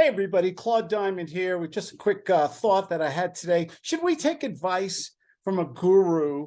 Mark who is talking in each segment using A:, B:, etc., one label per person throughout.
A: Hey, everybody, Claude Diamond here with just a quick uh, thought that I had today. Should we take advice from a guru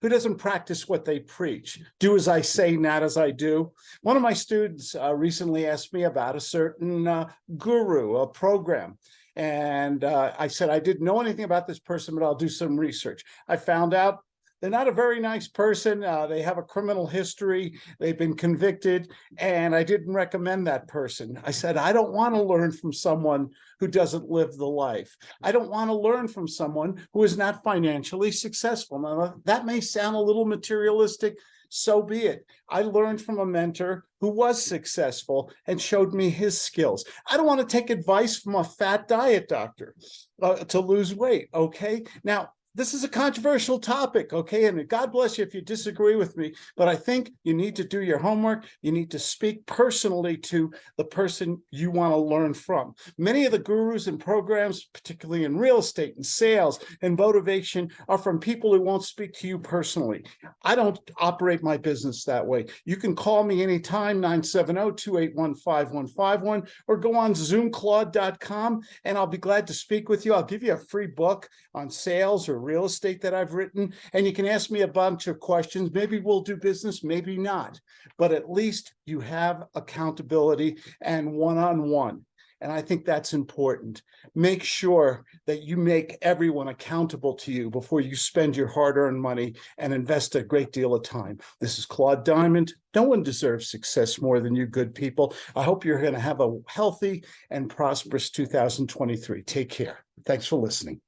A: who doesn't practice what they preach? Do as I say, not as I do. One of my students uh, recently asked me about a certain uh, guru, a program. And uh, I said, I didn't know anything about this person, but I'll do some research. I found out they're not a very nice person. Uh, they have a criminal history. They've been convicted, and I didn't recommend that person. I said, I don't want to learn from someone who doesn't live the life. I don't want to learn from someone who is not financially successful. Now, that may sound a little materialistic, so be it. I learned from a mentor who was successful and showed me his skills. I don't want to take advice from a fat diet doctor uh, to lose weight, okay? Now, this is a controversial topic, okay? And God bless you if you disagree with me, but I think you need to do your homework. You need to speak personally to the person you want to learn from. Many of the gurus and programs, particularly in real estate and sales and motivation, are from people who won't speak to you personally. I don't operate my business that way. You can call me anytime, 970-281-5151, or go on zoomclaude.com, and I'll be glad to speak with you. I'll give you a free book on sales or real estate that I've written, and you can ask me a bunch of questions. Maybe we'll do business, maybe not, but at least you have accountability and one-on-one. -on -one. And I think that's important. Make sure that you make everyone accountable to you before you spend your hard-earned money and invest a great deal of time. This is Claude Diamond. No one deserves success more than you good people. I hope you're going to have a healthy and prosperous 2023. Take care. Thanks for listening.